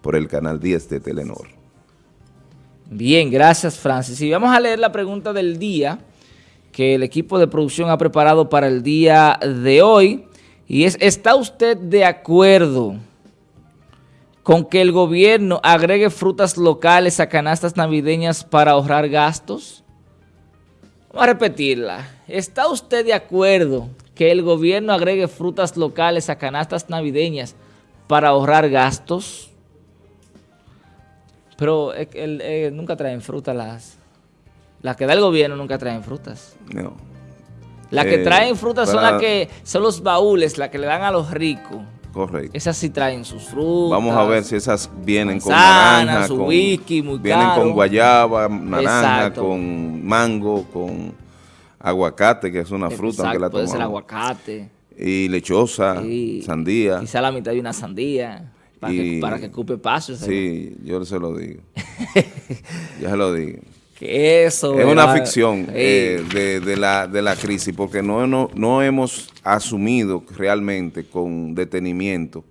por el canal 10 de Telenor. Bien, gracias Francis. Y vamos a leer la pregunta del día que el equipo de producción ha preparado para el día de hoy. Y es, ¿está usted de acuerdo con que el gobierno agregue frutas locales a canastas navideñas para ahorrar gastos? Vamos a repetirla. ¿Está usted de acuerdo que el gobierno agregue frutas locales a canastas navideñas para ahorrar gastos? Pero eh, nunca traen frutas las... Las que da el gobierno nunca traen frutas. No. Las que eh, traen frutas son las que son los baúles, las que le dan a los ricos. Correcto. Esas sí traen sus frutas. Vamos a ver si esas vienen con naranja, con whisky, muy Vienen con guayaba, naranja, con mango, con aguacate, que es una fruta, aunque la puede ser aguacate. Y lechosa, sandía. Quizá la mitad de una sandía. Para, que, para que cupe paso. Sí, yo se lo digo. yo se lo digo. Que eso. Es una ficción eh, de, la, de la crisis, porque no, no, no hemos asumido realmente con detenimiento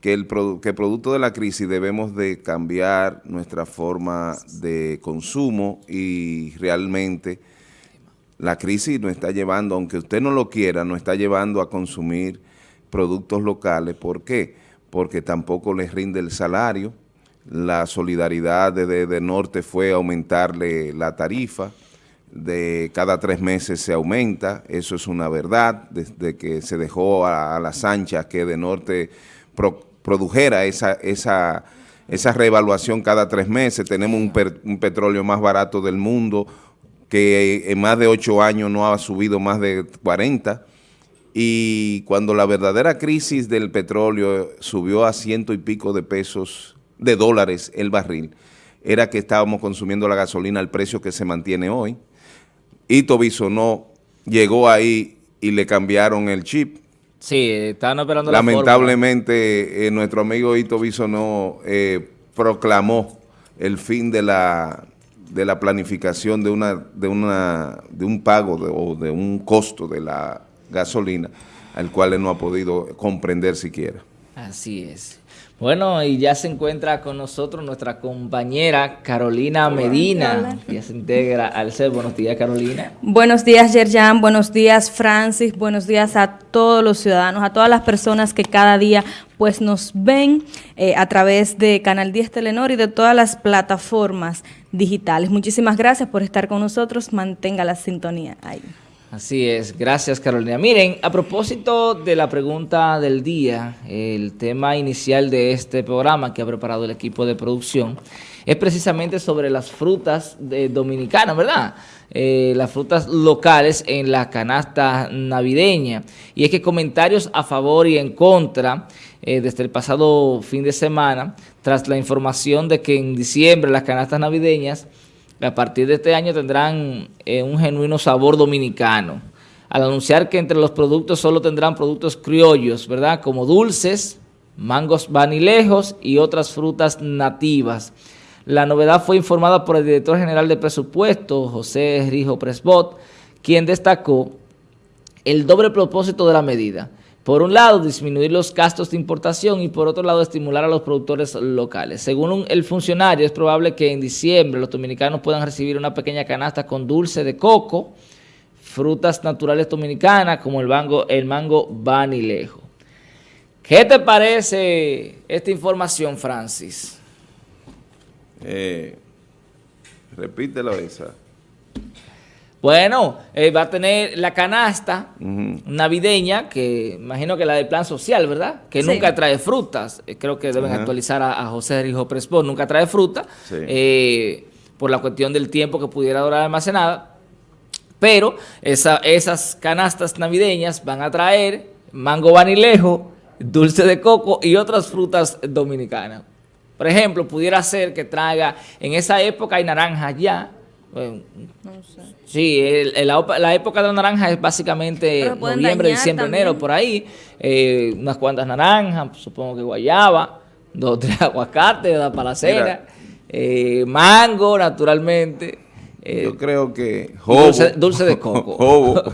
que el, que producto de la crisis debemos de cambiar nuestra forma de consumo y realmente la crisis nos está llevando, aunque usted no lo quiera, nos está llevando a consumir productos locales. ¿Por qué? Porque tampoco les rinde el salario. La solidaridad de, de, Norte fue aumentarle la tarifa. De cada tres meses se aumenta, eso es una verdad, desde que se dejó a, las anchas que de Norte produjera esa, esa, esa reevaluación cada tres meses, tenemos un, un petróleo más barato del mundo, que en más de ocho años no ha subido más de 40, y cuando la verdadera crisis del petróleo subió a ciento y pico de pesos, de dólares el barril, era que estábamos consumiendo la gasolina al precio que se mantiene hoy. Ito no llegó ahí y le cambiaron el chip. Sí, estaban operando Lamentablemente, eh, nuestro amigo Ito Bisonó eh, proclamó el fin de la de la planificación de una de una de un pago o de un costo de la gasolina al cual él no ha podido comprender siquiera. Así es. Bueno, y ya se encuentra con nosotros nuestra compañera Carolina Medina, ya se integra al CEP. Buenos días, Carolina. Buenos días, Yerjan. Buenos días, Francis. Buenos días a todos los ciudadanos, a todas las personas que cada día pues nos ven eh, a través de Canal 10 Telenor y de todas las plataformas digitales. Muchísimas gracias por estar con nosotros. Mantenga la sintonía ahí. Así es, gracias Carolina. Miren, a propósito de la pregunta del día, el tema inicial de este programa que ha preparado el equipo de producción es precisamente sobre las frutas dominicanas, ¿verdad? Eh, las frutas locales en la canasta navideña. Y es que comentarios a favor y en contra eh, desde el pasado fin de semana, tras la información de que en diciembre las canastas navideñas a partir de este año tendrán eh, un genuino sabor dominicano. Al anunciar que entre los productos solo tendrán productos criollos, ¿verdad? Como dulces, mangos vanilejos y otras frutas nativas. La novedad fue informada por el director general de presupuesto, José Rijo Presbot, quien destacó el doble propósito de la medida por un lado, disminuir los gastos de importación y por otro lado, estimular a los productores locales. Según el funcionario, es probable que en diciembre los dominicanos puedan recibir una pequeña canasta con dulce de coco, frutas naturales dominicanas como el mango, el mango vanilejo. ¿Qué te parece esta información, Francis? Eh, repítelo esa. Bueno, eh, va a tener la canasta navideña, que imagino que la del plan social, ¿verdad? Que nunca trae frutas. Eh, creo que deben actualizar a, José Rijo Prespo. Nunca trae fruta, eh, por la cuestión del tiempo que pudiera durar almacenada. Pero esas canastas navideñas van a traer mango vanilejo, dulce de coco y otras frutas dominicanas. Por ejemplo, pudiera ser que traiga, en esa época hay naranjas ya, no sé. Sí, la, época de la naranja es básicamente noviembre, diciembre, enero, por ahí. Eh, unas cuantas naranjas, supongo que guayaba, dos o tres aguacates, la palacera, eh, mango, naturalmente, Eh, Yo creo que Dulce, de coco.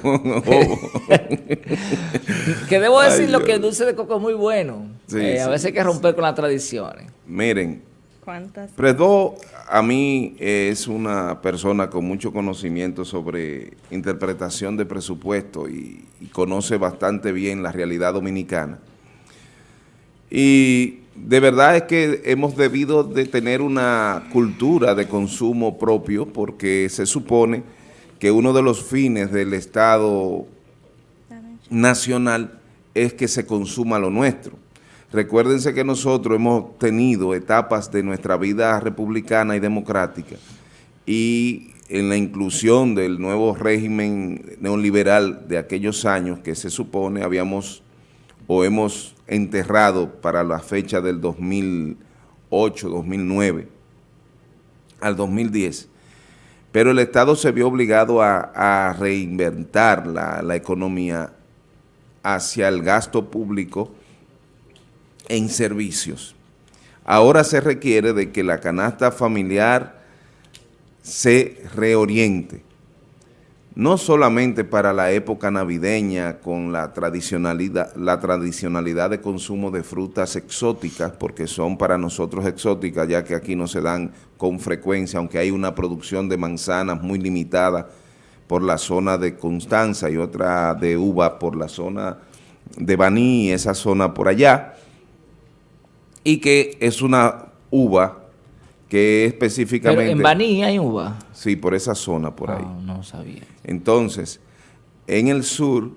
que debo decir lo que el dulce de coco es muy bueno. Eh, a veces hay que romper con las tradiciones. Miren, ¿Cuántas? Predó a mí es una persona con mucho conocimiento sobre interpretación de presupuesto y, y conoce bastante bien la realidad dominicana. Y de verdad es que hemos debido de tener una cultura de consumo propio porque se supone que uno de los fines del Estado nacional es que se consuma lo nuestro. Recuérdense que nosotros hemos tenido etapas de nuestra vida republicana y democrática y en la inclusión del nuevo régimen neoliberal de aquellos años que se supone habíamos o hemos enterrado para la fecha del 2008, 2009 al 2010, pero el Estado se vio obligado a, reinventar la, la economía hacia el gasto público en servicios. Ahora se requiere de que la canasta familiar se reoriente no solamente para la época navideña con la tradicionalidad, la tradicionalidad de consumo de frutas exóticas, porque son para nosotros exóticas, ya que aquí no se dan con frecuencia, aunque hay una producción de manzanas muy limitada por la zona de Constanza y otra de uva por la zona de Baní, esa zona por allá, y que es una uva que específicamente... Pero en Baní hay uva. Sí, por esa zona por ahí. Ah, no sabía. Entonces, en el sur,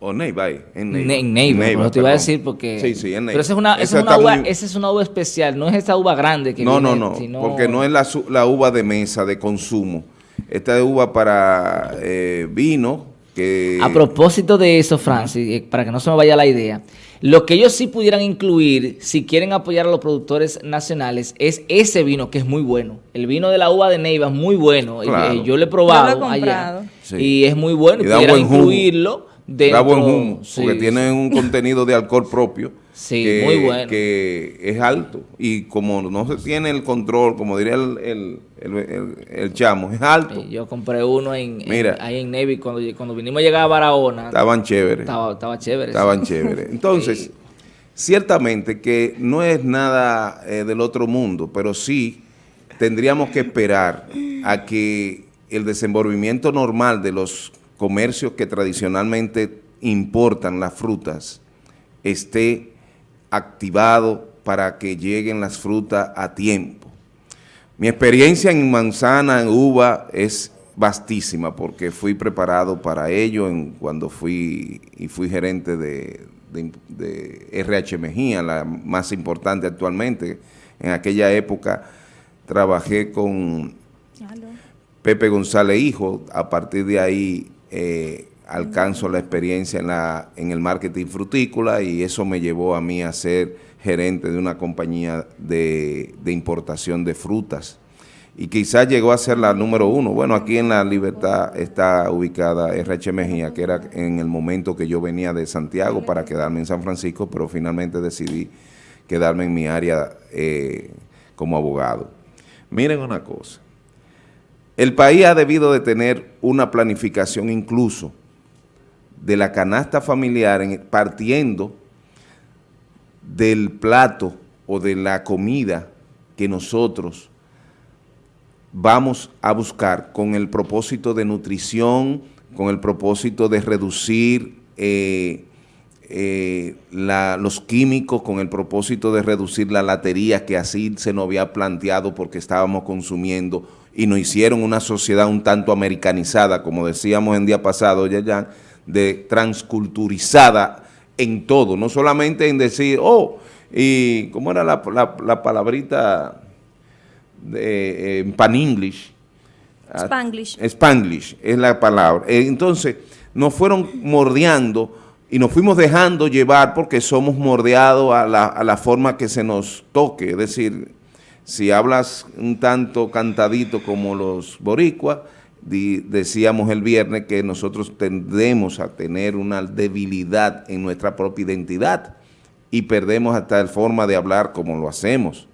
o Neiva, en Neiva. En Neiva, te iba a decir porque... Sí, sí, en Neiva. Pero esa es una, esa es una uva, esa es una uva especial, no es esa uva grande que No, no, no, porque no es la, la, uva de mesa, de consumo. Esta es uva para eh, vino, que... A propósito de eso, Francis, eh, para que no se me vaya la idea, lo que ellos sí pudieran incluir, si quieren apoyar a los productores nacionales, es ese vino que es muy bueno. El vino de la uva de Neiva es muy bueno. Eh, yo lo he probado allá y es muy bueno. Y da buen incluirlo Da buen humo, porque tiene un contenido de alcohol propio. Sí, que, muy bueno. Que es alto. Y como no se tiene el control, como diría el, el, chamo, es alto. yo compré uno en, ahí en Navy cuando, cuando vinimos a llegar a Barahona. Estaban chéveres. Estaba, estaba chévere. Estaban chéveres. Entonces, ciertamente que no es nada eh, del otro mundo, pero sí tendríamos que esperar a que el desenvolvimiento normal de los comercios que tradicionalmente importan las frutas esté activado para que lleguen las frutas a tiempo. Mi experiencia en manzana, en uva, es vastísima porque fui preparado para ello en, cuando fui y fui gerente de, RH Mejía, la más importante actualmente. En aquella época trabajé con Pepe González Hijo, a partir de ahí eh, alcanzo la experiencia en, la, en el marketing frutícola y eso me llevó a mí a ser gerente de una compañía de, importación de frutas y quizás llegó a ser la número uno. Bueno, aquí en La Libertad está ubicada RH Mejía, que era en el momento que yo venía de Santiago para quedarme en San Francisco, pero finalmente decidí quedarme en mi área eh, como abogado. Miren una cosa, el país ha debido de tener una planificación incluso de la canasta familiar partiendo del plato o de la comida que nosotros vamos a buscar con el propósito de nutrición, con el propósito de reducir eh, eh, los químicos, con el propósito de reducir la latería que así se nos había planteado porque estábamos consumiendo y nos hicieron una sociedad un tanto americanizada, como decíamos en día pasado, ya, de transculturizada en todo, no solamente en decir, oh, y ¿cómo era la, palabrita de, en pan English? Spanglish. Spanglish es la palabra. Eh, entonces, nos fueron mordeando y nos fuimos dejando llevar porque somos mordeados a la, a la forma que se nos toque, es decir, si hablas un tanto cantadito como los boricuas, decíamos el viernes que nosotros tendemos a tener una debilidad en nuestra propia identidad y perdemos hasta la forma de hablar como lo hacemos.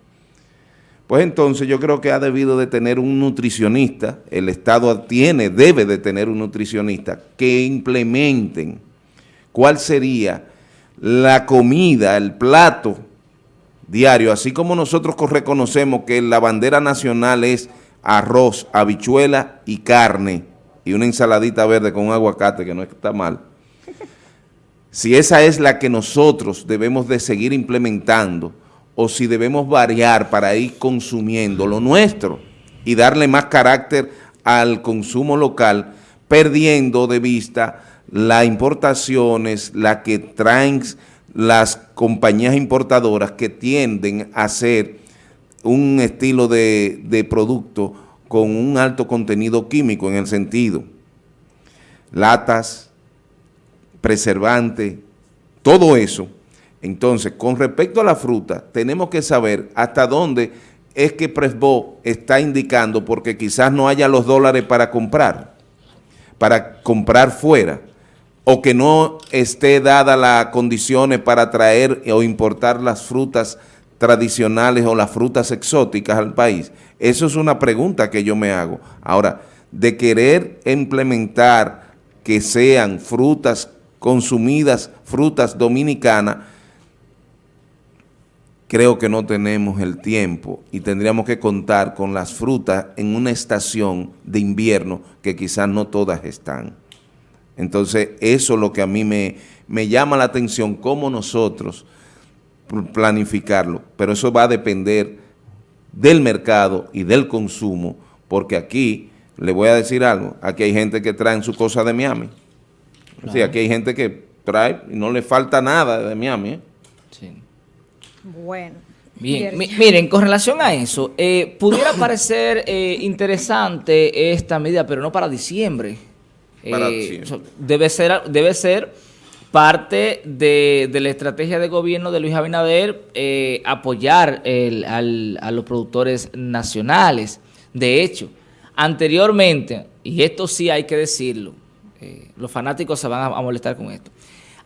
pues entonces yo creo que ha debido de tener un nutricionista, el Estado tiene, debe de tener un nutricionista que implementen cuál sería la comida, el plato diario, así como nosotros reconocemos que la bandera nacional es arroz, habichuela y carne, y una ensaladita verde con un aguacate, que no está mal, si esa es la que nosotros debemos de seguir implementando, o si debemos variar para ir consumiendo lo nuestro y darle más carácter al consumo local, perdiendo de vista las importaciones, las que traen las compañías importadoras que tienden a hacer un estilo de, de producto con un alto contenido químico en el sentido, latas, preservante, todo eso. Entonces, con respecto a la fruta, tenemos que saber hasta dónde es que Presbo está indicando porque quizás no haya los dólares para comprar, para comprar fuera o que no esté dada las condiciones para traer o importar las frutas tradicionales o las frutas exóticas al país? Eso es una pregunta que yo me hago. Ahora, de querer implementar que sean frutas consumidas, frutas dominicanas, creo que no tenemos el tiempo y tendríamos que contar con las frutas en una estación de invierno que quizás no todas están. Entonces, eso es lo que a mí me, me llama la atención, cómo nosotros planificarlo, pero eso va a depender del mercado y del consumo, porque aquí, le voy a decir algo, aquí hay gente que trae su cosa de Miami. Sí, aquí hay gente que trae y no le falta nada de Miami. ¿eh? Sí. Bueno. Bien, miren, con relación a eso, eh, pudiera parecer eh, interesante esta medida, pero no para diciembre. Eh, debe ser, debe ser parte de, la estrategia de gobierno de Luis Abinader eh, apoyar a los productores nacionales. De hecho, anteriormente, y esto sí hay que decirlo, eh, los fanáticos se van a, molestar con esto,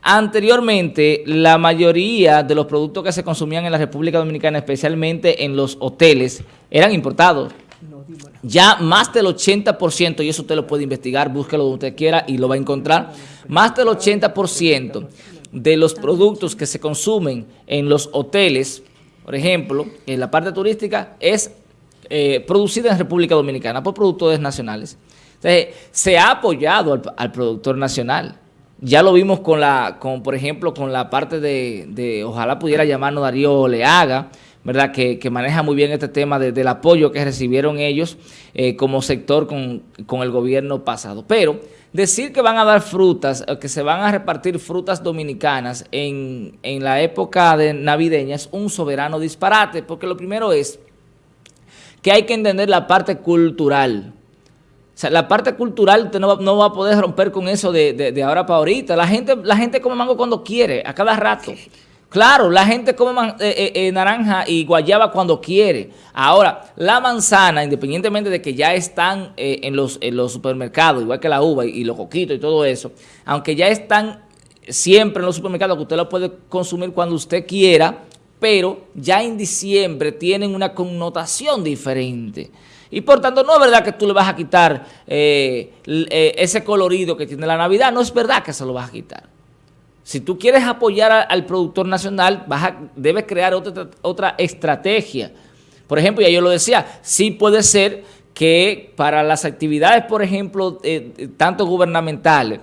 Anteriormente, la mayoría de los productos que se consumían en la República Dominicana, especialmente en los hoteles, eran importados. Ya más del 80%, y eso usted lo puede investigar, búsquelo donde usted quiera y lo va a encontrar, más del 80% de los productos que se consumen en los hoteles, por ejemplo, en la parte turística, es eh, producida en República Dominicana por productores nacionales. Entonces, se ha apoyado al, productor nacional. Ya lo vimos con la, con, por ejemplo, con la parte de, de ojalá pudiera llamarnos Darío Leaga, ¿verdad? Que, maneja muy bien este tema del apoyo que recibieron ellos eh, como sector con, el gobierno pasado. Pero decir que van a dar frutas, que se van a repartir frutas dominicanas en, la época de navideña es un soberano disparate, porque lo primero es que hay que entender la parte cultural. O sea, la parte cultural usted no, va a poder romper con eso de, de, ahora para ahorita. La gente, la gente come mango cuando quiere, a cada rato. Claro, la gente come eh, eh, eh, naranja y guayaba cuando quiere. Ahora, la manzana, independientemente de que ya están en, los, los supermercados, igual que la uva y, los coquitos y todo eso, aunque ya están siempre en los supermercados, que usted lo puede consumir cuando usted quiera, pero ya en diciembre tienen una connotación diferente. Y por tanto, no es verdad que tú le vas a quitar ese colorido que tiene la Navidad, no es verdad que se lo vas a quitar. Si tú quieres apoyar al productor nacional, debes crear otra, otra estrategia. Por ejemplo, ya yo lo decía, sí puede ser que para las actividades, por ejemplo, eh, eh, tanto gubernamentales,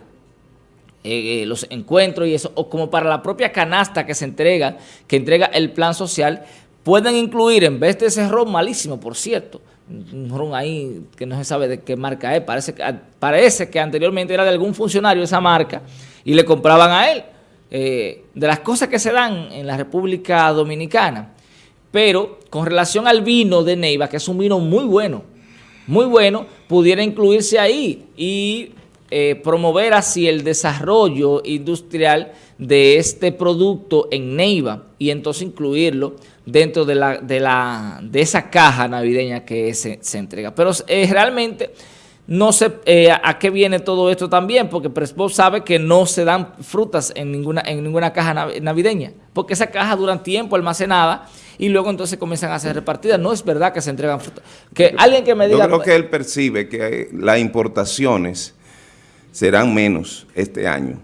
eh, los encuentros y eso, o como para la propia canasta que se entrega, que entrega el plan social, pueden incluir, en vez de ese ron malísimo, por cierto, un ron ahí que no se sabe de qué marca es, parece, parece que anteriormente era de algún funcionario esa marca y le compraban a él. Eh, de las cosas que se dan en la República Dominicana. Pero con relación al vino de Neiva, que es un vino muy bueno, muy bueno, pudiera incluirse ahí y eh, promover así el desarrollo industrial de este producto en Neiva y entonces incluirlo dentro de, la, de, la, de esa caja navideña que se, entrega. Pero eh, realmente no sé eh, a qué viene todo esto también, porque Prespo sabe que no se dan frutas en ninguna, en ninguna caja navideña, porque esa caja duran tiempo almacenada y luego entonces comienzan a ser repartidas. No es verdad que se entregan frutas. Que alguien que me diga... Yo creo que él percibe que las importaciones serán menos este año.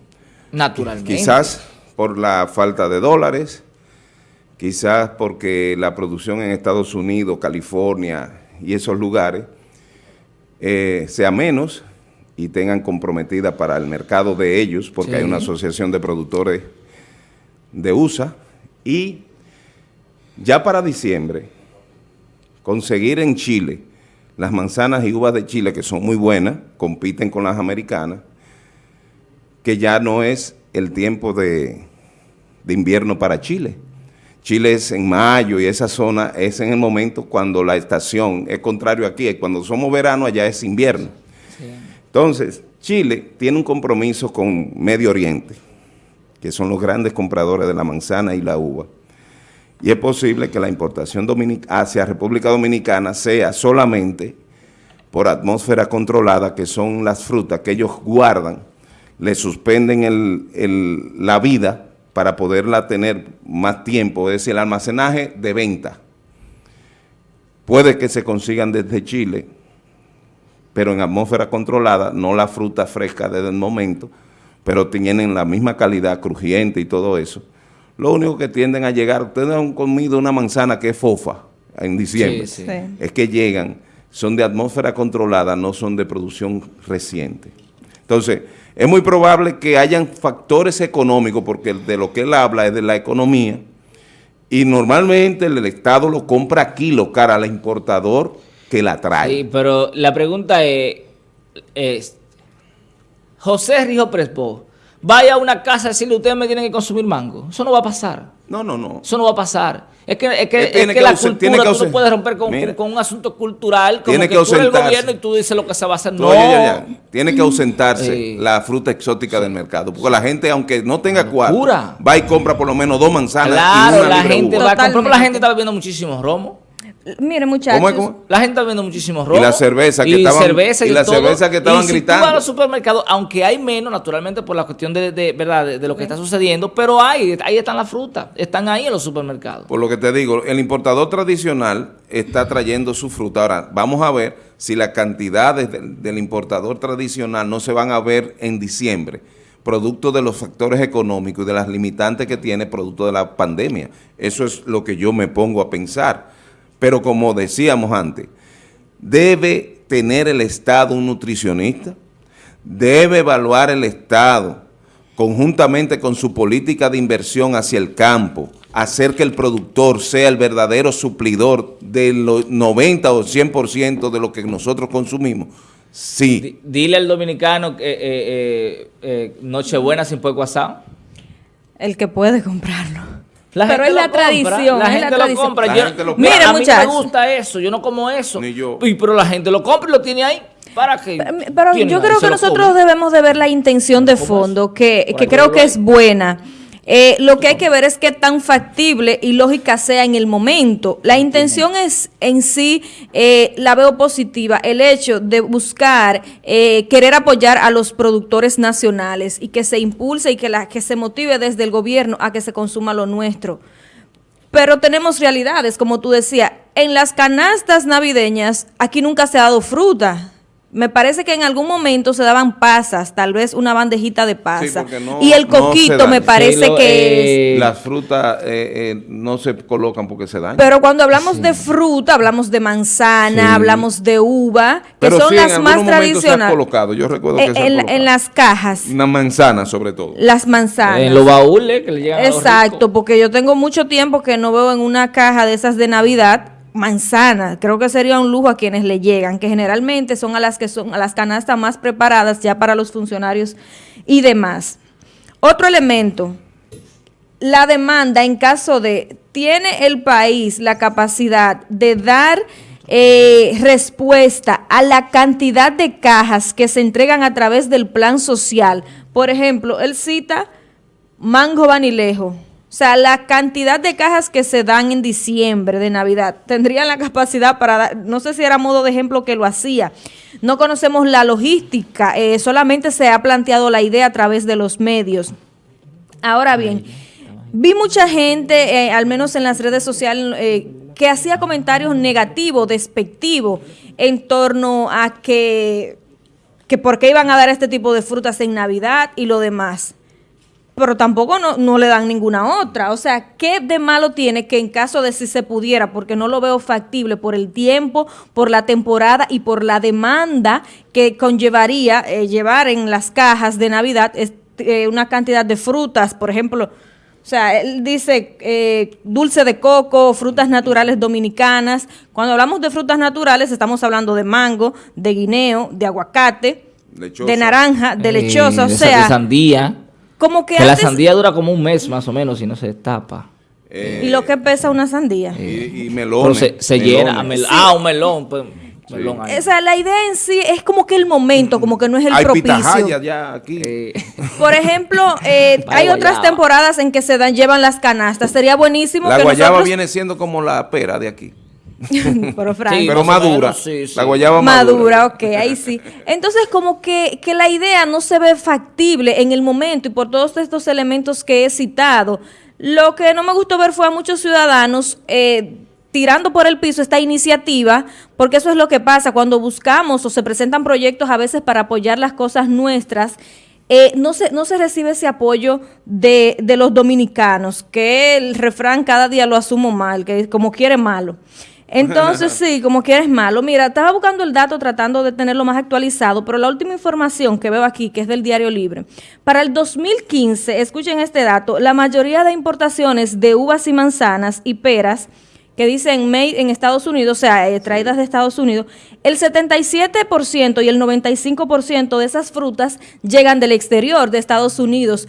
Naturalmente. Quizás por la falta de dólares, quizás porque la producción en Estados Unidos, California y esos lugares eh, sea menos y tengan comprometida para el mercado de ellos, porque hay una asociación de productores de USA, y ya para diciembre, conseguir en Chile las manzanas y uvas de Chile, que son muy buenas, compiten con las americanas, que ya no es el tiempo de, de invierno para Chile. Chile es en mayo y esa zona es en el momento cuando la estación es contrario aquí, cuando somos verano allá es invierno. Entonces, Chile tiene un compromiso con Medio Oriente, que son los grandes compradores de la manzana y la uva. Y es posible que la importación hacia República Dominicana sea solamente por atmósfera controlada, que son las frutas que ellos guardan, le suspenden la vida para poderla tener más tiempo, es decir, el almacenaje de venta. Puede que se consigan desde Chile, pero en atmósfera controlada, no la fruta fresca desde el momento, pero tienen la misma calidad, crujiente y todo eso. Lo único que tienden a llegar, ustedes han comido una manzana que es fofa en diciembre, es que llegan, son de atmósfera controlada, no son de producción reciente. Entonces, es muy probable que hayan factores económicos, porque de lo que él habla es de la economía, y normalmente el, Estado lo compra aquí, lo cara al importador que la trae. Sí, pero la pregunta es, es José Rijo Prespo, vaya a una casa y decirle, ustedes me tienen que consumir mango. Eso no va a pasar. No, no, no. Eso no va a pasar. Es que, es que, es que, la cultura, tú no puedes romper con, con, un asunto cultural como tiene que, que tú el gobierno y tú dices lo que se va a hacer. No, tiene que ausentarse la fruta exótica del mercado. Porque la gente, aunque no tenga cuatro, va y compra por lo menos dos manzanas claro, y una la gente va a comprar, la gente está bebiendo muchísimos romos. Mire, muchachos. La gente está viendo muchísimos robos. Y la cerveza que estaban, cerveza y, la cerveza que estaban y si gritando. Tú vas a los supermercados, aunque hay menos, naturalmente, por la cuestión de, de verdad de, lo que está sucediendo, pero hay, ahí están las frutas, están ahí en los supermercados. Por lo que te digo, el importador tradicional está trayendo su fruta. Ahora, vamos a ver si las cantidades del importador tradicional no se van a ver en diciembre producto de los factores económicos y de las limitantes que tiene producto de la pandemia. Eso es lo que yo me pongo a pensar. Pero como decíamos antes, debe tener el Estado un nutricionista, debe evaluar el Estado conjuntamente con su política de inversión hacia el campo, hacer que el productor sea el verdadero suplidor del 90 o 100% de lo que nosotros consumimos. Sí. Dile al dominicano que eh, eh, eh, Nochebuena sin puerco asado. El que puede comprarlo. Pero es la tradición. La gente lo compra. Mira, a mí me gusta eso, yo no como eso. Ni yo. pero la gente lo compra y lo tiene ahí. ¿Para qué? Pero, yo creo que nosotros debemos de ver la intención de fondo, que, que creo que es buena. Eh, lo que hay que ver es qué tan factible y lógica sea en el momento. La intención es en sí, eh, la veo positiva, el hecho de buscar, eh, querer apoyar a los productores nacionales y que se impulse y que, la, que se motive desde el gobierno a que se consuma lo nuestro. Pero tenemos realidades, como tú decías, en las canastas navideñas aquí nunca se ha dado fruta. Me parece que en algún momento se daban pasas, tal vez una bandejita de pasas. y el coquito me parece que es... Las frutas eh, eh, no se colocan porque se dañan. Pero cuando hablamos de fruta, hablamos de manzana, hablamos de uva, que son las más tradicionales. colocado, yo recuerdo que en, en, las cajas. Una manzana sobre todo. Las manzanas. En los baúles que le llegan Exacto, porque yo tengo mucho tiempo que no veo en una caja de esas de Navidad manzana, creo que sería un lujo a quienes le llegan, que generalmente son a las que son a las canastas más preparadas ya para los funcionarios y demás. Otro elemento, la demanda en caso de, ¿tiene el país la capacidad de dar eh, respuesta a la cantidad de cajas que se entregan a través del plan social? Por ejemplo, él cita Mango Vanilejo, o sea, la cantidad de cajas que se dan en diciembre de Navidad tendrían la capacidad para dar, no sé si era modo de ejemplo que lo hacía, no conocemos la logística, eh, solamente se ha planteado la idea a través de los medios. Ahora bien, vi mucha gente, eh, al menos en las redes sociales, eh, que hacía comentarios negativos, despectivos, en torno a que, que por qué iban a dar este tipo de frutas en Navidad y lo demás pero tampoco no, le dan ninguna otra. O sea, ¿qué de malo tiene que en caso de si se pudiera, porque no lo veo factible por el tiempo, por la temporada y por la demanda que conllevaría eh, llevar en las cajas de Navidad eh, una cantidad de frutas, por ejemplo, o sea, él dice eh, dulce de coco, frutas naturales dominicanas. Cuando hablamos de frutas naturales estamos hablando de mango, de guineo, de aguacate, de naranja, de lechosa, o sea... De sandía. Como que, la sandía dura como un mes más o menos y no se tapa. ¿Y lo que pesa una sandía? y, melón. se, llena. Ah, un melón. Pues, o sea, la idea en sí es como que el momento, como que no es el hay propicio. ya aquí. Eh. Por ejemplo, eh, hay otras temporadas en que se dan, llevan las canastas. Sería buenísimo la guayaba viene siendo como la pera de aquí. pero, pero madura. La guayaba madura. Madura, ok, ahí sí. Entonces, como que, que la idea no se ve factible en el momento y por todos estos elementos que he citado. Lo que no me gustó ver fue a muchos ciudadanos eh, tirando por el piso esta iniciativa, porque eso es lo que pasa cuando buscamos o se presentan proyectos a veces para apoyar las cosas nuestras. Eh, no, se, no se recibe ese apoyo de, de los dominicanos, que el refrán cada día lo asumo mal, que como quiere malo. Entonces, sí, como que eres malo. Mira, estaba buscando el dato tratando de tenerlo más actualizado, pero la última información que veo aquí, que es del Diario Libre, para el 2015, escuchen este dato, la mayoría de importaciones de uvas y manzanas y peras que dicen made en Estados Unidos, o sea, eh, traídas de Estados Unidos, el 77% y el 95% de esas frutas llegan del exterior de Estados Unidos.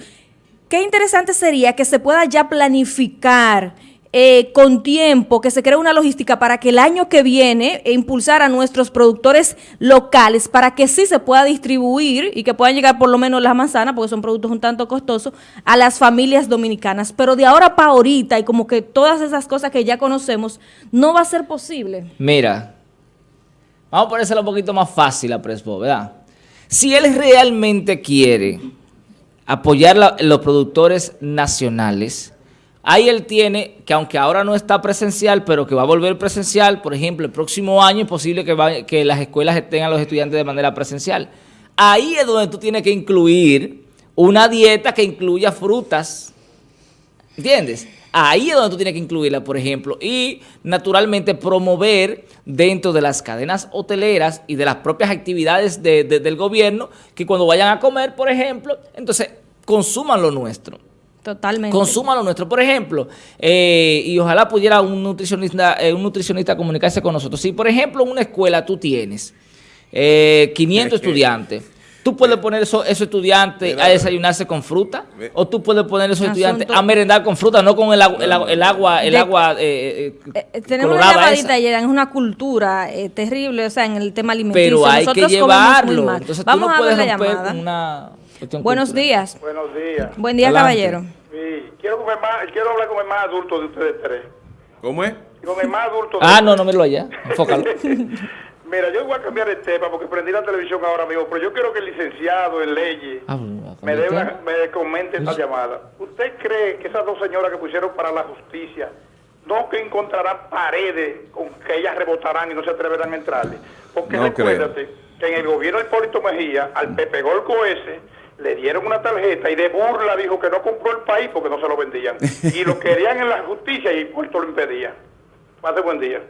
Qué interesante sería que se pueda ya planificar eh, con tiempo, que se cree una logística para que el año que viene e impulsar a nuestros productores locales para que sí se pueda distribuir y que puedan llegar por lo menos las manzanas, porque son productos un tanto costosos, a las familias dominicanas. Pero de ahora para ahorita y como que todas esas cosas que ya conocemos, no va a ser posible. Mira, vamos a ponérselo un poquito más fácil a Presbo, ¿verdad? Si él realmente quiere apoyar a los productores nacionales, Ahí él tiene, que aunque ahora no está presencial, pero que va a volver presencial, por ejemplo, el próximo año es posible que, que las escuelas tengan a los estudiantes de manera presencial. Ahí es donde tú tienes que incluir una dieta que incluya frutas, ¿entiendes? Ahí es donde tú tienes que incluirla, por ejemplo, y naturalmente promover dentro de las cadenas hoteleras y de las propias actividades del gobierno que cuando vayan a comer, por ejemplo, entonces consuman lo nuestro. Totalmente. Consuma lo nuestro. Por ejemplo, eh, y ojalá pudiera un nutricionista, eh, un nutricionista comunicarse con nosotros. Si, por ejemplo, en una escuela tú tienes 500 eh, estudiantes, tú puedes poner esos, estudiantes a desayunarse con fruta, o tú puedes poner esos estudiantes a merendar con fruta, no con el, agua, el, agua, el agua Tenemos una llamadita ayer, es una cultura terrible, o sea, en el tema alimenticio. Pero hay que llevarlo. Entonces Vamos tú no puedes romper una Buenos días. Buenos días. Buen día, caballero. Sí, quiero, hablar con el más adulto de ustedes tres. ¿Cómo es? Con el más adulto. ah, no, no me lo haya. Enfócalo. Mira, yo voy a cambiar el tema porque prendí la televisión ahora mismo, pero yo quiero que el licenciado en leyes ah, me, dé me comente esta llamada. ¿Usted cree que esas dos señoras que pusieron para la justicia no que encontrarán paredes con que ellas rebotarán y no se atreverán a entrarle? Porque no recuérdate que en el gobierno de Hipólito Mejía, al Pepe Golco ese, le dieron una tarjeta y de burla dijo que no compró el país porque no se lo vendían. Y lo querían en la justicia y Puerto lo impedía. Pase buen día.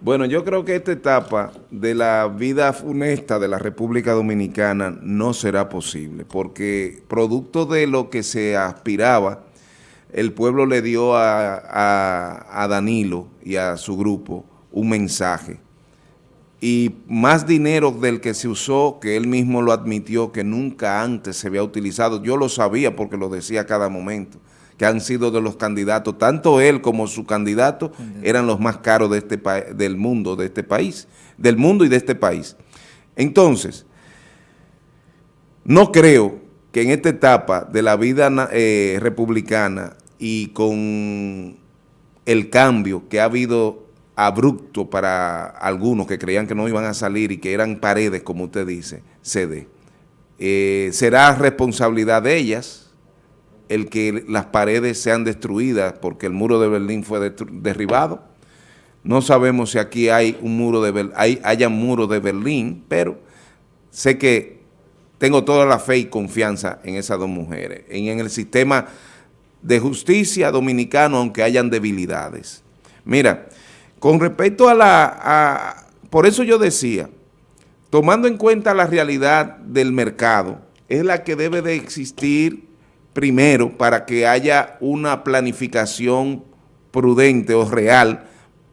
Bueno, yo creo que esta etapa de la vida funesta de la República Dominicana no será posible, porque producto de lo que se aspiraba, el pueblo le dio a, a Danilo y a su grupo un mensaje y más dinero del que se usó, que él mismo lo admitió, que nunca antes se había utilizado. Yo lo sabía porque lo decía a cada momento, que han sido de los candidatos, tanto él como su candidato eran los más caros de este del mundo, de este país, del mundo y de este país. Entonces, no creo que en esta etapa de la vida eh, republicana y con el cambio que ha habido abrupto para algunos que creían que no iban a salir y que eran paredes, como usted dice, se dé. Eh, será responsabilidad de ellas el que las paredes sean destruidas porque el muro de Berlín fue derribado. No sabemos si aquí hay un muro de hay, haya muro de Berlín, pero sé que tengo toda la fe y confianza en esas dos mujeres, en, en el sistema de justicia dominicano, aunque hayan debilidades. Mira, con respecto a la... por eso yo decía, tomando en cuenta la realidad del mercado, es la que debe de existir primero para que haya una planificación prudente o real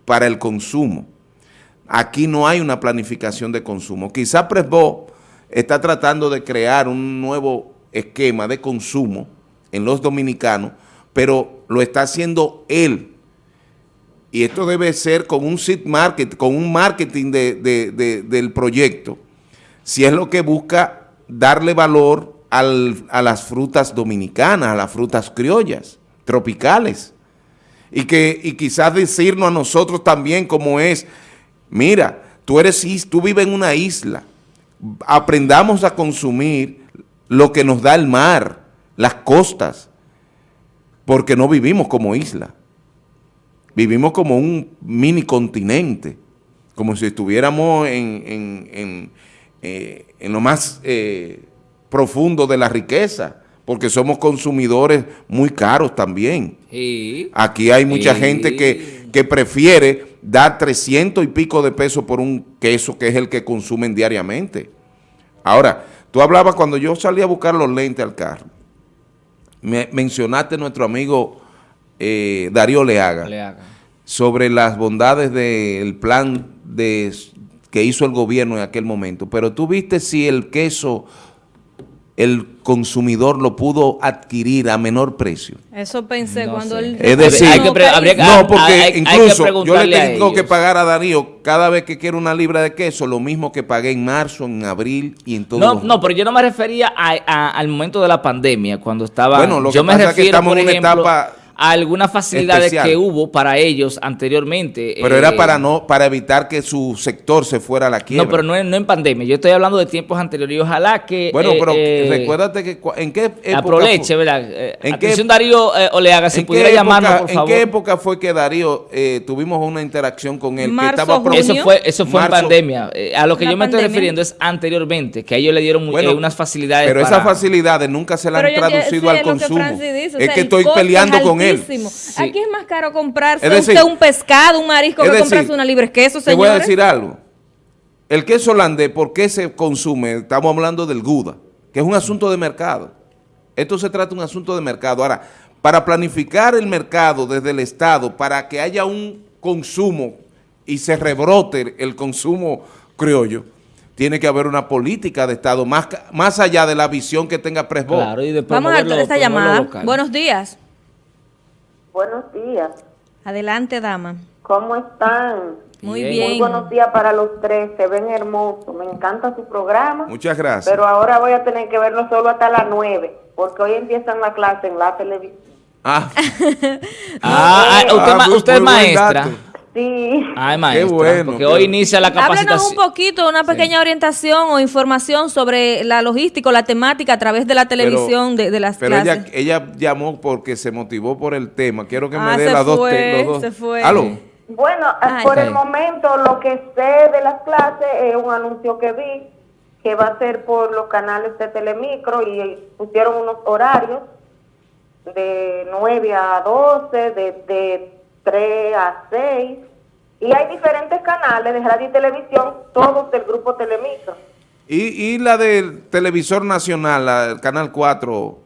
para el consumo. Aquí no hay una planificación de consumo. Quizá Presbo está tratando de crear un nuevo esquema de consumo en los dominicanos, pero lo está haciendo él y esto debe ser con un seed market, con un marketing del proyecto, si es lo que busca darle valor a las frutas dominicanas, a las frutas criollas, tropicales, y que y quizás decirnos a nosotros también como es, mira, tú, eres, tú vives en una isla, aprendamos a consumir lo que nos da el mar, las costas, porque no vivimos como isla. Vivimos como un mini continente, como si estuviéramos en, eh, lo más eh, profundo de la riqueza, porque somos consumidores muy caros también. Aquí hay mucha gente que, que prefiere dar 300 y pico de pesos por un queso que es el que consumen diariamente. Ahora, tú hablabas cuando yo salí a buscar los lentes al carro, me mencionaste nuestro amigo eh, Darío Leaga, sobre las bondades del plan de, que hizo el gobierno en aquel momento. Pero tú viste si el queso el consumidor lo pudo adquirir a menor precio. Eso pensé cuando él... Es decir, no, porque incluso yo le tengo que pagar a Darío cada vez que quiero una libra de queso, lo mismo que pagué en marzo, en abril y en todo. No, no, pero yo no me refería al momento de la pandemia, cuando estaba... Bueno, lo que pasa es que estamos en una etapa algunas facilidades que hubo para ellos anteriormente. Pero era para eh, no para evitar que su sector se fuera a la quiebra. No, pero no, no en pandemia. Yo estoy hablando de tiempos anteriores y ojalá que... Bueno, pero eh, recuérdate que en qué época... Aproveche, ¿verdad? Eh, ¿En atención qué, Darío Oleaga, si pudiera llamarnos, por favor. ¿En qué época fue que Darío tuvimos una interacción con él? Marzo, que estaba Eso fue, eso fue en pandemia. a lo que yo me estoy refiriendo es anteriormente, que a ellos le dieron unas facilidades Pero esas facilidades nunca se le han traducido al consumo. es que estoy peleando con él aquí es más caro comprarse usted un pescado, un marisco, que comprarse una libre queso, señores. Te voy a decir algo. El queso holandés, ¿por qué se consume? Estamos hablando del Gouda, que es un asunto de mercado. Esto se trata de un asunto de mercado. Ahora, para planificar el mercado desde el Estado, para que haya un consumo y se rebrote el consumo criollo, tiene que haber una política de Estado más, más allá de la visión que tenga Presbo. Vamos a dar esta llamada. Buenos días. Buenos días. Adelante, dama. ¿Cómo están? Muy bien. Muy buenos días para los tres, se ven hermosos. Me encanta su programa. Muchas gracias. Pero ahora voy a tener que verlo solo hasta las nueve, porque hoy empiezan la clase en la televisión. Ah, ah, ah usted, es maestra. Sí. Ay, maestra, Qué bueno. Porque hoy inicia la capacitación. Háblenos un poquito, una pequeña orientación o información sobre la logística la temática a través de la televisión de, las pero clases. Ella, ella llamó porque se motivó por el tema. Quiero que me ah, dé las dos, los dos. Se fue. Bueno, por el momento lo que sé de las clases es un anuncio que vi que va a ser por los canales de Telemicro y pusieron unos horarios de 9 a 12, de, de 3 a 6. Y hay diferentes canales de radio y televisión, todos del grupo Telemicro. ¿Y, y la del televisor nacional, el canal 4?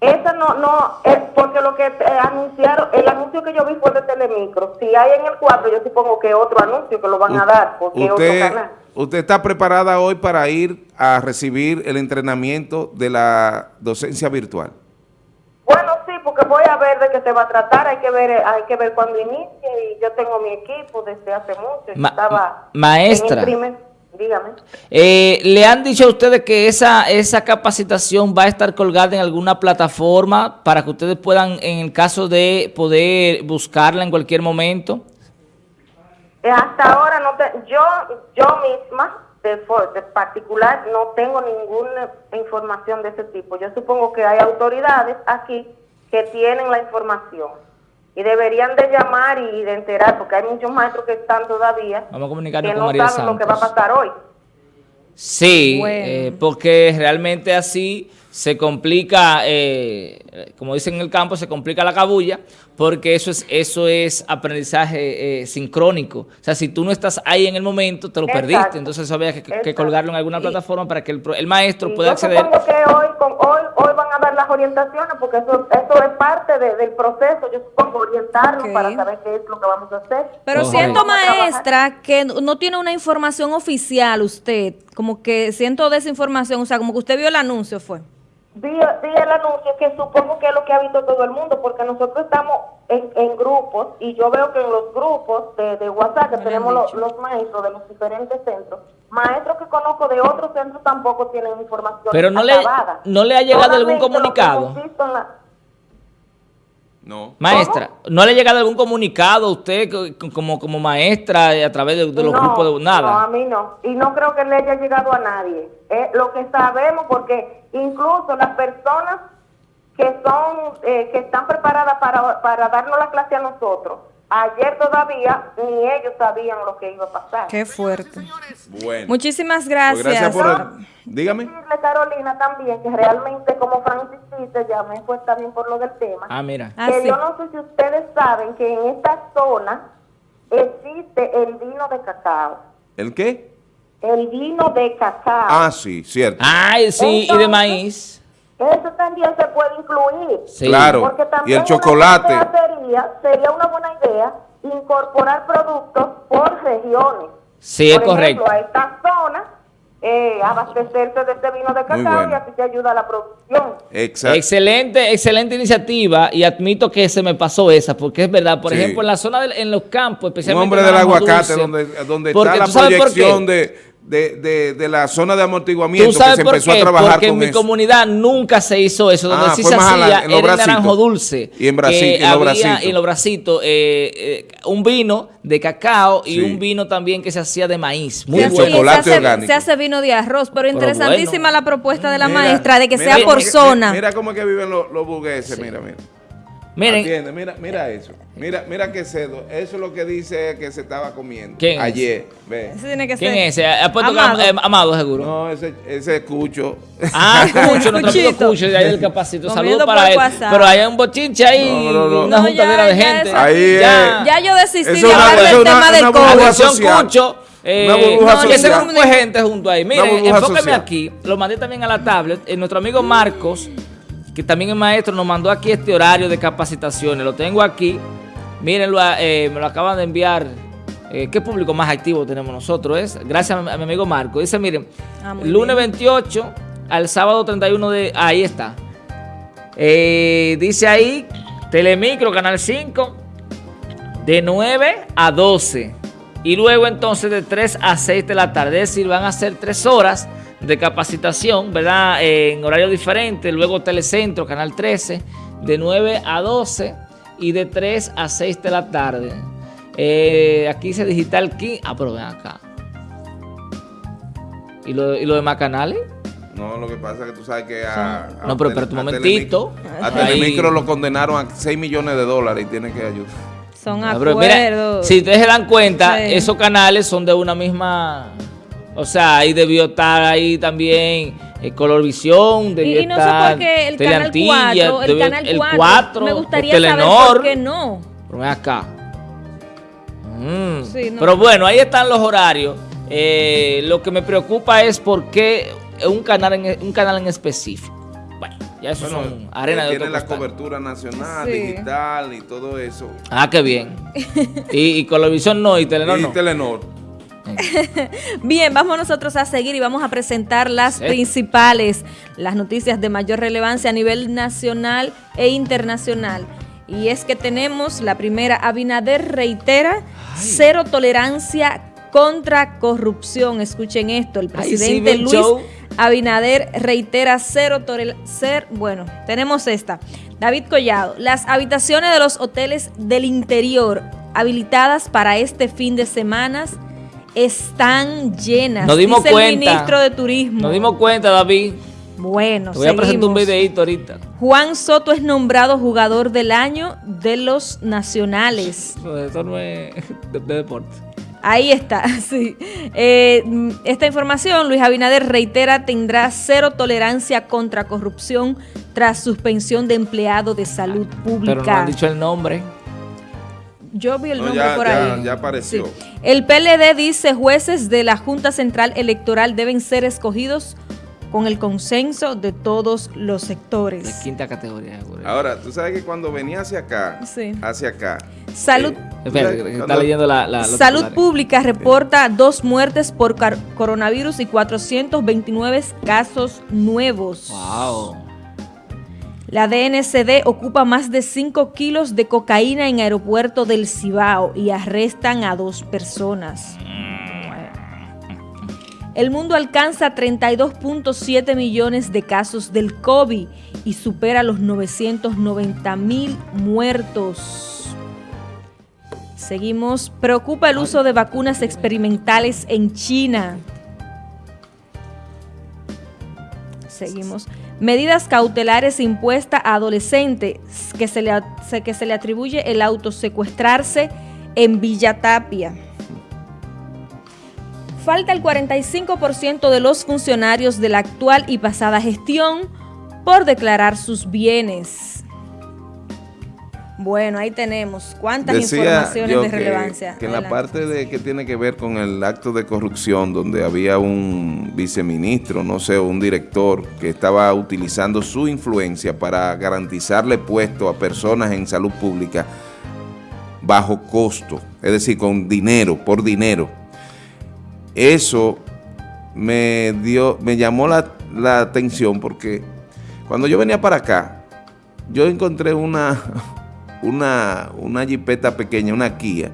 Esa no, no, es porque lo que anunciaron, el anuncio que yo vi fue de Telemicro. Si hay en el 4, yo supongo que otro anuncio que lo van a dar, porque usted, otro canal. ¿Usted está preparada hoy para ir a recibir el entrenamiento de la docencia virtual? Porque voy a ver de qué se va a tratar, hay que ver hay que ver cuándo inicie y yo tengo mi equipo desde hace mucho. estaba maestra, dígame. Eh, ¿Le han dicho a ustedes que esa, esa capacitación va a estar colgada en alguna plataforma para que ustedes puedan, en el caso de poder buscarla en cualquier momento? Eh, hasta ahora no te, yo, yo misma, de, de particular, no tengo ninguna información de ese tipo. Yo supongo que hay autoridades aquí que tienen la información. Y deberían de llamar y de enterar, porque hay muchos maestros que están todavía Vamos a que no saben lo que va a pasar hoy. Sí, eh, porque realmente así se complica, eh, como dicen en el campo, se complica la cabulla, porque eso es eso es aprendizaje eh, sincrónico. O sea, si tú no estás ahí en el momento, te lo perdiste. Entonces eso había que, colgarlo en alguna plataforma para que el, maestro pueda acceder. Yo supongo que hoy, hoy, hoy van a dar las orientaciones, porque eso, eso es parte del proceso. Yo supongo orientarnos para saber qué es lo que vamos a hacer. Pero siento, maestra, que no tiene una información oficial usted, como que siento desinformación, o sea, como que usted vio el anuncio, fue vi, el anuncio que supongo que es lo que ha visto todo el mundo, porque nosotros estamos en, grupos y yo veo que en los grupos de, WhatsApp que tenemos los, maestros de los diferentes centros, maestros que conozco de otros centros tampoco tienen información. Pero no, le, no le ha llegado algún comunicado. No. Maestra, ¿no le ha llegado algún comunicado a usted como, como maestra a través de, los grupos de nada? No, a mí no. Y no creo que le haya llegado a nadie. lo que sabemos, porque incluso las personas que son eh, que están preparadas para, para darnos la clase a nosotros, ayer todavía ni ellos sabían lo que iba a pasar. Qué fuerte. Bueno. Muchísimas gracias. Pues gracias por Dígame. Decirle, Carolina, también que realmente, como Francis dice, llamé pues también por lo del tema. Ah, mira. Que ah, yo no sé si ustedes saben que en esta zona existe el vino de cacao. ¿El qué? El vino de cacao. Ah, sí, cierto. Ay, sí, y de maíz. Eso también se puede incluir. Sí. Claro, y el chocolate. Sería, sería una buena idea incorporar productos por regiones. Sí, es correcto. a esta zona eh, abastecerse de este vino de cacao y así te ayuda a la producción. Exacto. Excelente, excelente iniciativa y admito que se me pasó esa, porque es verdad, por ejemplo, en la zona, de, en los campos, especialmente... Un hombre del aguacate, donde, donde está la proyección de de, de, de, la zona de amortiguamiento que se empezó a trabajar Porque en mi comunidad nunca se hizo eso. Donde ah, sí se hacía era en naranjo dulce. Y en Brasil, y en los bracitos. Eh, eh, un vino de cacao y un vino también que se hacía de maíz. Muy bueno. Chocolate se, hace, se hace vino de arroz, pero, interesantísima la propuesta de la maestra de que sea por zona. Mira, cómo es que viven los, los burgueses, mira, mira. Miren. Mira, mira eso. Mira, mira qué cedo. Eso es lo que dice que se estaba comiendo. ¿Quién Ayer. Ve. Ese tiene que ¿Quién es ese? ¿Ha puesto Amado. Que, eh, Amado seguro? No, ese, ese es Cucho. Ah, Cucho, nuestro amigo Cucho de ahí del Capacito. Saludos para él. Pero hay un bochinche ahí, no, no, no. una juntadera de gente. Ahí ya, ya yo desistí de hablar del tema del COVID. Atención, Cucho. Eh, no, grupo de gente junto ahí. Miren, enfóqueme aquí. Lo mandé también a la tablet. Eh, nuestro amigo Marcos que también el maestro nos mandó aquí este horario de capacitaciones. Lo tengo aquí. Mírenlo, eh, me lo acaban de enviar. Eh, ¿Qué público más activo tenemos nosotros? Es gracias a mi, amigo Marco. Dice, miren, ah, lunes 28 al sábado 31 de... Ahí está. Eh, dice ahí, Telemicro, Canal 5, de 9 a 12. Y luego entonces de 3 a 6 de la tarde. Es decir, van a ser 3 horas de capacitación, ¿verdad? En horario diferente, luego Telecentro, Canal 13, de 9 a 12 y de 3 a 6 de la tarde. Eh, aquí dice Digital Key. Ah, pero ven acá. ¿Y lo, ¿Y lo demás canales? No, lo que pasa es que tú sabes que a... no, pero espera un momentito. A Telemicro lo condenaron a 6 millones de dólares y tiene que ayudar. Son ah, acuerdos. si ustedes se dan cuenta, esos canales son de una misma... O sea, ahí debió estar ahí también eh, Colorvisión, debió y, no estar sé por qué el canal 4, el canal 4, me gustaría Telenor, saber por qué no. Pero acá. Mm. Sí, no. Pero bueno, ahí están los horarios. Eh, lo que me preocupa es por qué un canal en, un canal en específico. Bueno, ya eso bueno, son arena de Tiene la cobertura nacional, digital y todo eso. Ah, qué bien. y, y Colorvisión no, y Telenor y no. Telenor. Bien, vamos nosotros a seguir y vamos a presentar las principales, las noticias de mayor relevancia a nivel nacional e internacional. Y es que tenemos la primera, Abinader reitera cero tolerancia contra corrupción. Escuchen esto, el presidente Luis Abinader reitera cero tolerancia. Bueno, tenemos esta. David Collado, las habitaciones de los hoteles del interior habilitadas para este fin de semana están llenas. Nos dimos dice el ministro de Turismo. Nos dimos cuenta, David. Bueno, Te voy a presentar un videito ahorita. Juan Soto es nombrado jugador del año de los nacionales. No, eso no es de, deporte. Ahí está, sí. Eh, esta información, Luis Abinader reitera, tendrá cero tolerancia contra corrupción tras suspensión de empleado de salud pública. Pero no han dicho el nombre. Yo vi el nombre por ahí. Ya apareció. El PLD dice jueces de la Junta Central Electoral deben ser escogidos con el consenso de todos los sectores. De quinta categoría. Ahora, tú sabes que cuando venía hacia acá, hacia acá. Salud. Eh, está leyendo la, Salud Pública reporta dos muertes por coronavirus y 429 casos nuevos. Wow. La DNCD ocupa más de 5 kilos de cocaína en aeropuerto del Cibao y arrestan a dos personas. El mundo alcanza 32.7 millones de casos del COVID y supera los 990 mil muertos. Seguimos. Preocupa el uso de vacunas experimentales en China. Seguimos. Medidas cautelares impuestas a adolescentes que se le, que se le atribuye el autosecuestrarse en Villa Tapia. Falta el 45% de los funcionarios de la actual y pasada gestión por declarar sus bienes. Bueno, ahí tenemos cuántas informaciones de relevancia. Que en la parte de que tiene que ver con el acto de corrupción, donde había un viceministro, no sé, un director que estaba utilizando su influencia para garantizarle puesto a personas en salud pública bajo costo, es decir, con dinero, por dinero eso me dio, me llamó la, atención porque cuando yo venía para acá, yo encontré una, una, una jipeta pequeña, una Kia,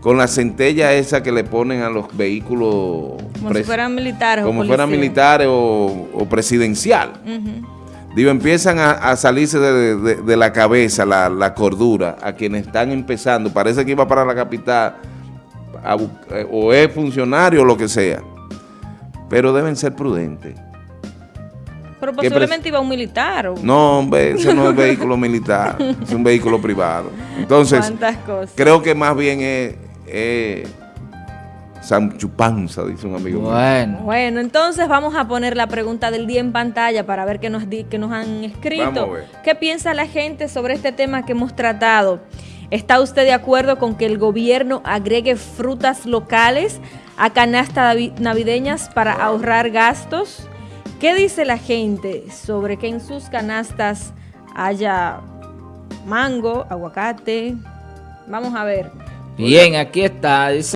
con la centella esa que le ponen a los vehículos... Como si fueran militares Como fueran militares o, presidencial. Digo, empiezan a, salirse de, la cabeza la, la, cordura a quienes están empezando. Parece que iba para la capital eh, o es funcionario o lo que sea, pero deben ser prudentes. Pero posiblemente iba un militar. No, hombre, eso no es vehículo militar, es un vehículo privado. Entonces, creo que más bien es, es Chupanza, dice un amigo bueno. Bueno, entonces vamos a poner la pregunta del día en pantalla para ver qué nos, qué nos han escrito. ¿Qué piensa la gente sobre este tema que hemos tratado? ¿Está usted de acuerdo con que el gobierno agregue frutas locales a canastas navideñas para ahorrar gastos? ¿Qué dice la gente sobre que en sus canastas haya mango, aguacate? Vamos a ver. Bien, aquí está.